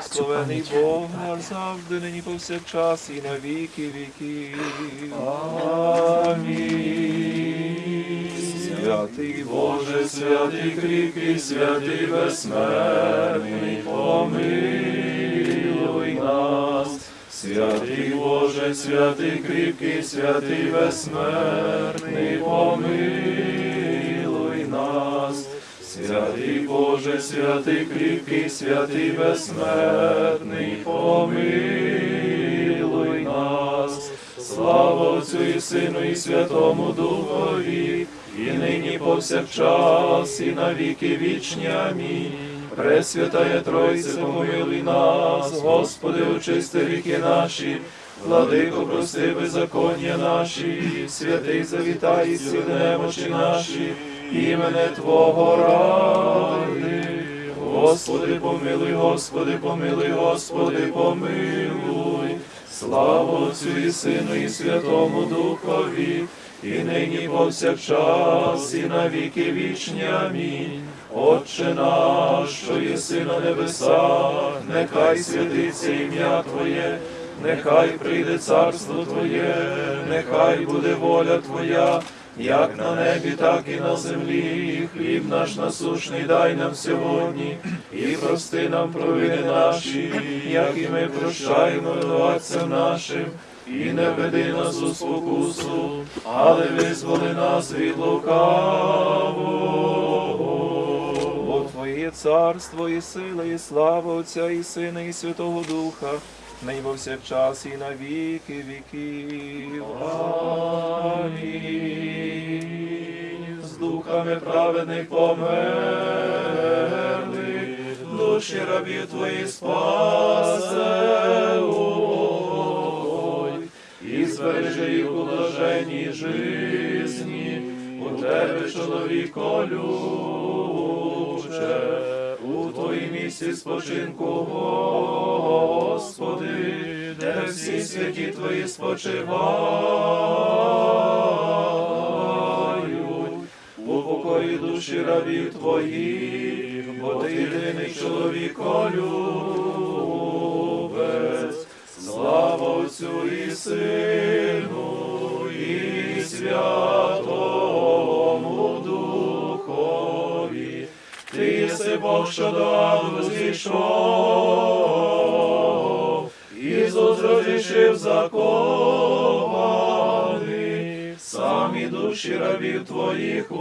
Благословений Бог наш завжди, нині повсякчас і на віки віків. Амінь. Святий Боже, святий кріпкий, святий безсмертний, помилуй нас. Святий Боже, святий кріпкий, святий безсмертний, помилуй нас. Святий Боже, святий кріпкий, святий безсмертний, помилуй нас. Слава Отцю і Сину, і Святому Духові, і нині повсякчас, і на віки вічні. Амінь. Пресвятая Тройце, помилуй нас, Господи, очисти ріки наші, Владико, прости беззаконня наші, святий завітай, сіл немочі наші, імене Твого ради. Господи, помилуй, Господи, помилуй, Господи, помилуй. Слава Отцю і Сину, і Святому Духові, і нині повсякчас, і на віки вічні. Амінь. Отче наш, що єси на небесах, нехай святиться ім'я Твоє, нехай прийде царство Твоє, нехай буде воля Твоя, як на небі, так і на землі. Хліб наш насушний дай нам сьогодні, і прости нам провини наші, як і ми прощаємо винуватцям нашим. І не веди нас у спокусу, але визволи нас від лукавого. Бо Твоє царство і сила, і слава Отця і Сина, і Святого Духа, нині повсякчас і на віки віків. Амінь. З духами праведних померли, душі рабів Твої спасе. І збережи їх у блаженній жизні, у тебе, чоловіко любче, місці спочинку, Господи, де всі святі твої спочивають, у покої душі рабів твоїх, бо ти єдиний чоловіко любець. Слава Отцю і Сину, і Святому Бог, що до аду зійшов, Ісус розрішив закони, самі душі рабів твоїх у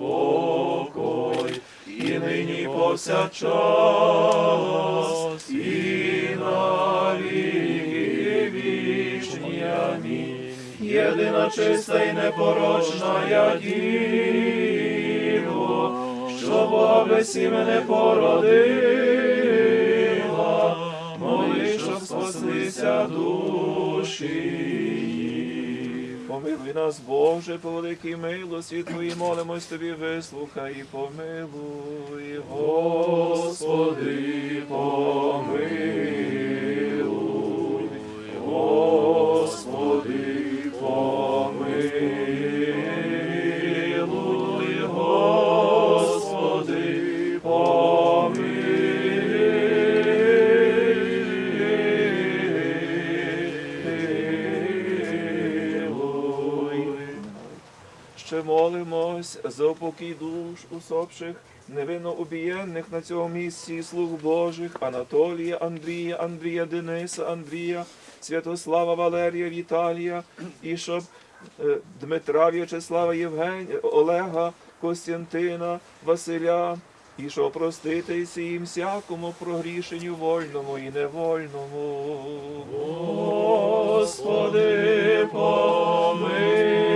покой, і нині повсякчас, і навіки вічні. Амінь. Єдина чиста і непорочна я що Бога весі мене породила, моли, щоб спаслися душі. Помилуй нас, Боже, по великій милості Твої, молимось Тобі, вислухай і помилуй, Господи, помилуй, молимось за упокій душ усопших, невинно убієнних на цьому місці слуг Божих, Анатолія, Андрія, Андрія, Дениса, Андрія, Святослава, Валерія, Віталія, і щоб е, Дмитра, В'ячеслава, Євгенія, Олега, Костянтина, Василя, і що проститися їм всякому прогрішенню вольному і невольному. Господи, помилуй,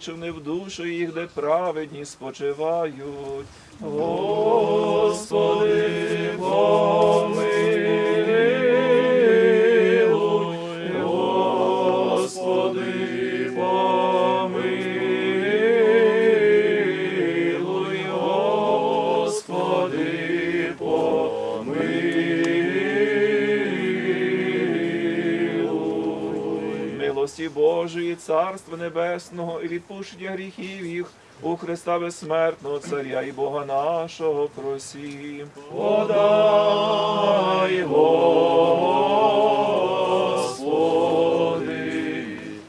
Бог не в душу їх, де праведні спочивають. Господи, помилуй, Царства Небесного і відпущення гріхів їх. У Христа безсмертного Царя і Бога нашого просім. Подай, Господи,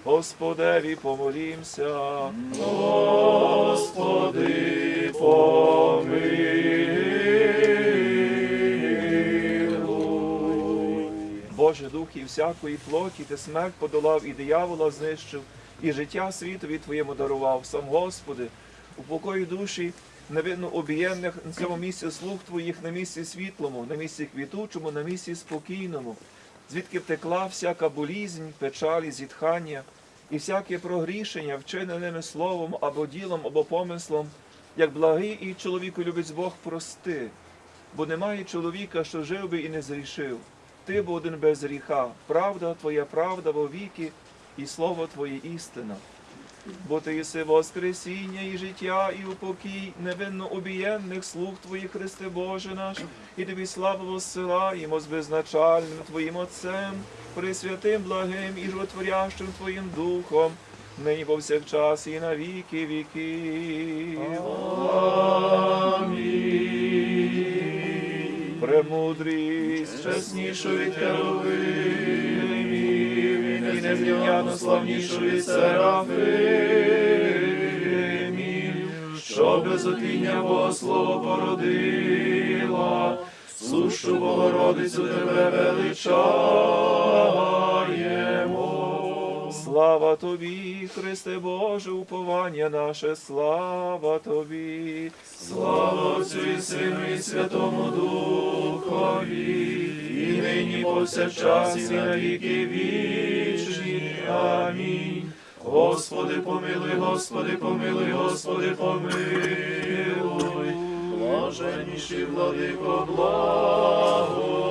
Господеві помолімся. Господи, помилуй. Боже дух і всякої плоті, ти смерть подолав і диявола знищив, і життя світові Твоєму дарував. Сам Господи, упокой душі невинно обієнних на цьому місці слуг Твоїх, на місці світлому, на місці квітучому, на місці спокійному, звідки втекла всяка болізнь, печалі, зітхання і всяке прогрішення, вчиненими словом або ділом, або помислом, як благий і чоловіку любить Бог прости, бо немає чоловіка, що жив би і не зрішив. Ти бо без гріха, правда Твоя правда во віки, і слово Твоє істина. Бо ти єси воскресіння і життя, і упокій невинно обієнних слуг Твоїх, Христе Боже наш, і тобі славу воссилаємо з безначальним Твоїм Отцем, пресвятим, благим і животворящим Твоїм Духом, нині повсякчас і на віки віки. Амінь. Премудрість, чеснішу від Херовимів, і незрівняно славнішу від Серафимів, що безотіння Бога Слово породила, сушу Богородицю тебе величаємо. Слава тобі, Христе Боже, уповання наше, слава тобі, слава Отцю і Сину і Святому Духові, і нині повсякчас і на віки вічні. Амінь. Господи, помилуй, Господи, помилуй, Господи, помилуй. Блаженніший владико, благослови.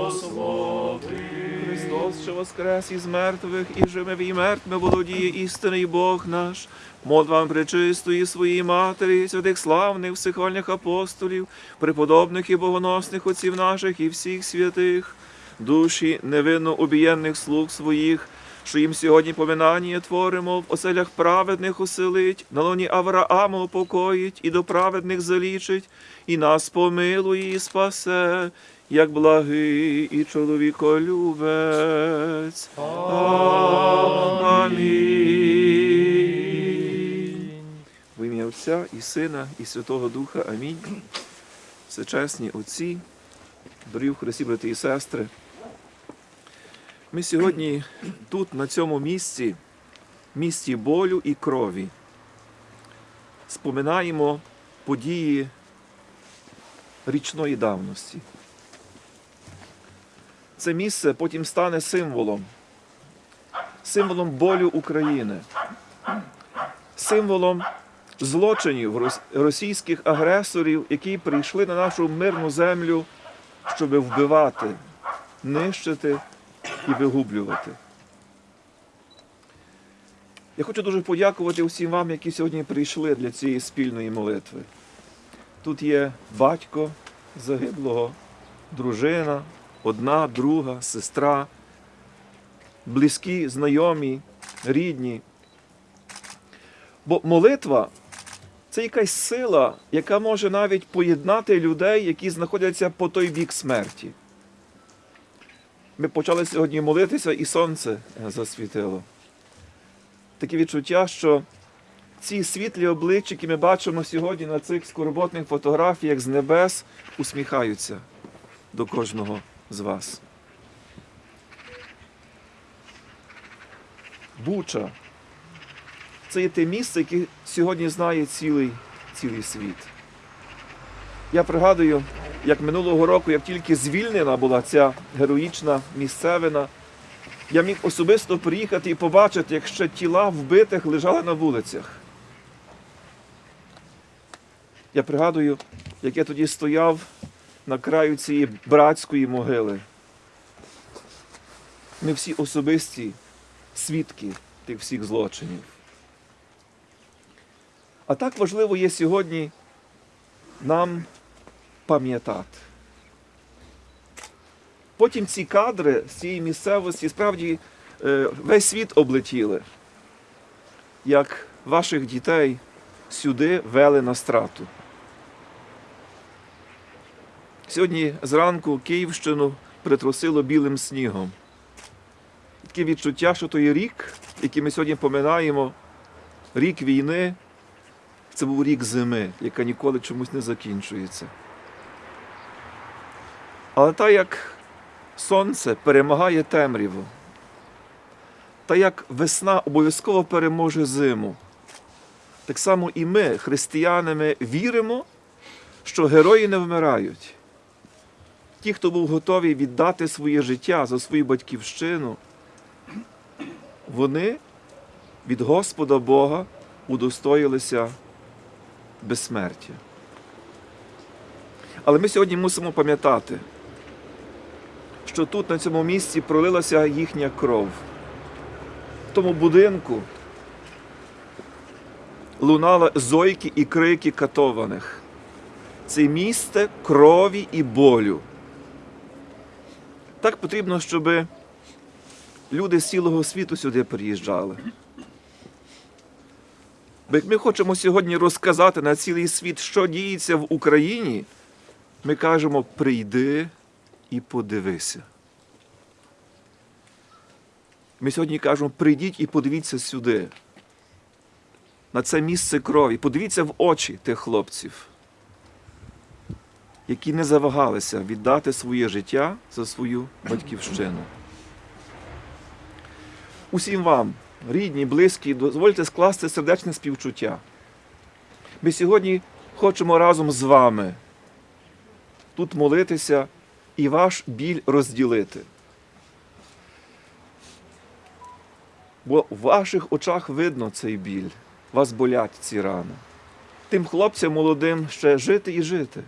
Воскрес із мертвих і живими і мертвими володіє істинний Бог наш. Мод вам пречистої своїй матері, святих славних всехвальних апостолів, преподобних і богоносних отців наших і всіх святих, душі невинно обієнних слуг своїх, що їм сьогодні поминання творимо, в оселях праведних оселить, на лоні Авраама упокоїть і до праведних залічить, і нас помилує і спасе, як благий і чоловіколюбець. Амінь. В ім'я Отця і Сина, і Святого Духа. Амінь. Всечесні Отці, дорогі Христі, брати і сестри. Ми сьогодні тут, на цьому місці, місці болю і крові, споминаємо події річної давності. Це місце потім стане символом, символом болю України, символом злочинів російських агресорів, які прийшли на нашу мирну землю, щоб вбивати, нищити і вигублювати. Я хочу дуже подякувати усім вам, які сьогодні прийшли для цієї спільної молитви. Тут є батько загиблого, дружина, одна, друга, сестра, близькі, знайомі, рідні. Бо молитва це якась сила, яка може навіть поєднати людей, які знаходяться по той бік смерті. Ми почали сьогодні молитися, і сонце засвітило. Таке відчуття, що ці світлі обличчя, які ми бачимо сьогодні на цих скорботних фотографіях з небес, усміхаються до кожного з вас. Буча це є те місце, яке сьогодні знає цілий, цілий світ. Я пригадую, як минулого року, як тільки звільнена була ця героїчна місцевина, я міг особисто приїхати і побачити, як ще тіла вбитих лежали на вулицях. Я пригадую, як я тоді стояв на краю цієї братської могили. Ми всі особисті свідки тих всіх злочинів. А так важливо є сьогодні нам пам'ятати. Потім ці кадри з цієї місцевості справді е, весь світ облетіли. як ваших дітей сюди вели на страту. Сьогодні зранку Київщину притрусило білим снігом. Таке відчуття, що той рік, який ми сьогодні поминаємо, рік війни, це був рік зими, яка ніколи чомусь не закінчується. Але так як сонце перемагає темряву, та як весна обов'язково переможе зиму, так само і ми, християнами, віримо, що герої не вмирають. Ті, хто був готовий віддати своє життя за свою батьківщину, вони від Господа Бога удостоїлися безсмертя. Але ми сьогодні мусимо пам'ятати, що тут, на цьому місці, пролилася їхня кров. В тому будинку лунали зойки і крики катованих. Це місце крові і болю. Так потрібно, щоб люди з цілого світу сюди приїжджали. Бо як ми хочемо сьогодні розказати на цілий світ, що діється в Україні, ми кажемо: прийди і подивися. Ми сьогодні кажемо, прийдіть і подивіться сюди, на це місце крові. Подивіться в очі тих хлопців, які не завагалися віддати своє життя за свою батьківщину. Усім вам, рідні, близькі, дозвольте скласти сердечне співчуття. Ми сьогодні хочемо разом з вами тут молитися і ваш біль розділити. Бо в ваших очах видно цей біль, вас болять ці рани. Тим хлопцям молодим ще жити і жити.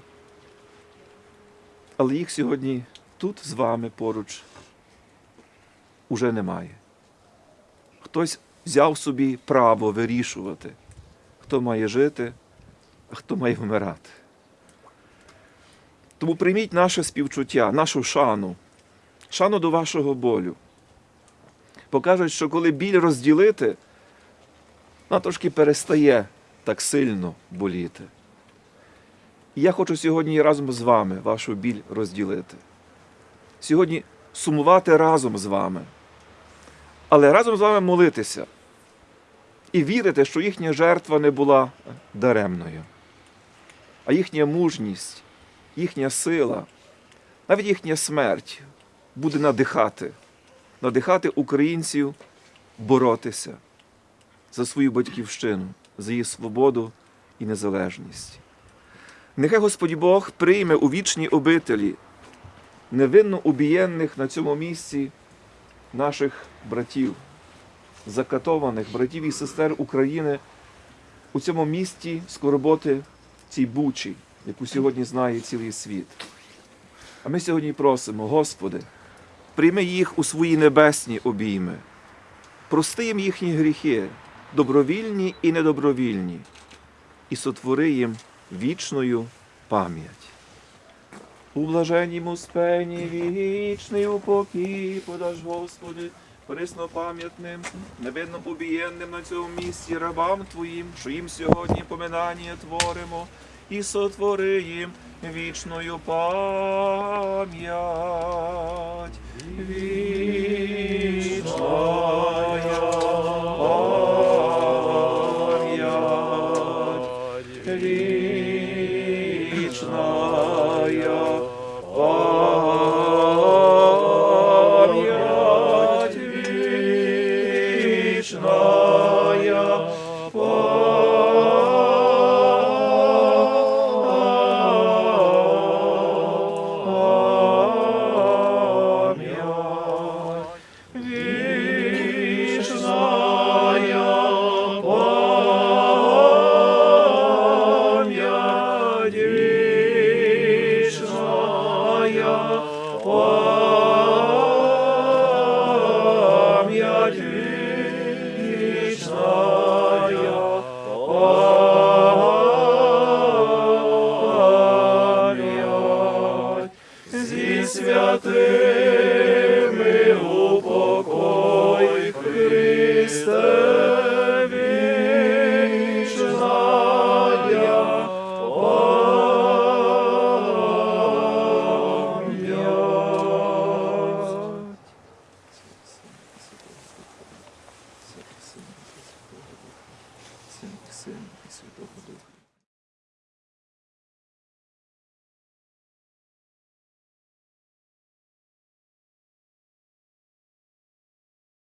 Але їх сьогодні тут з вами поруч уже немає. Хтось взяв собі право вирішувати, хто має жити, а хто має вмирати. Тому прийміть наше співчуття, нашу шану, шану до вашого болю. Покажуть, що коли біль розділити, вона трошки перестає так сильно боліти. І я хочу сьогодні разом з вами вашу біль розділити. Сьогодні сумувати разом з вами, але разом з вами молитися і вірити, що їхня жертва не була даремною, а їхня мужність, їхня сила, навіть їхня смерть буде надихати, надихати українців боротися за свою батьківщину, за її свободу і незалежність. Нехай Господь Бог прийме у вічній обителі невинно убієнних на цьому місці наших братів, закатованих братів і сестер України у цьому місті скорботи цій бучі, яку сьогодні знає цілий світ. А ми сьогодні просимо, Господи, прийми їх у свої небесні обійми, прости їм їхні гріхи, добровільні і недобровільні, і сотвори їм вічною пам'ять. У блаженнім успенні вічний упокій подаш, Господи, преснопам'ятним, невинно убієнним на цьому місці рабам Твоїм, що їм сьогодні поминання творимо, і сотвори їм вічною пам'ять. Вічная